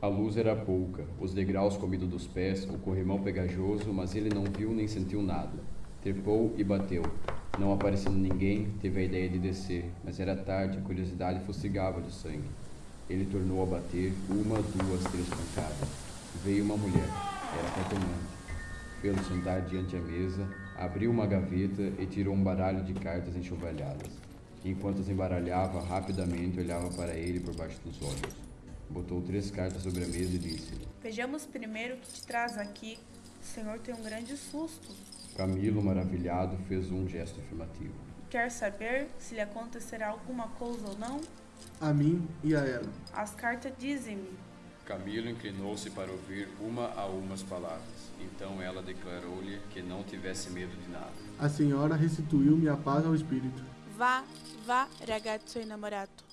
A luz era pouca, os degraus comidos dos pés, o corrimão pegajoso, mas ele não viu nem sentiu nada. Trepou e bateu. Não aparecendo ninguém, teve a ideia de descer, mas era tarde, a curiosidade fustigava de sangue. Ele tornou a bater, uma, duas, três pancadas. Veio uma mulher, era cartomante. Fê-lo sentar diante a mesa, abriu uma gaveta e tirou um baralho de cartas enxovalhadas. Enquanto as embaralhava, rapidamente olhava para ele por baixo dos olhos. Botou três cartas sobre a mesa e disse: Vejamos primeiro o que te traz aqui. O senhor tem um grande susto. Camilo, maravilhado, fez um gesto afirmativo. Quer saber se lhe acontecerá alguma coisa ou não? A mim e a ela. As cartas dizem-me. Camilo inclinou-se para ouvir uma a uma as palavras. Então ela declarou-lhe que não tivesse medo de nada. A senhora restituiu-me a paz ao espírito. Vá, vá, ragazzo innamorato.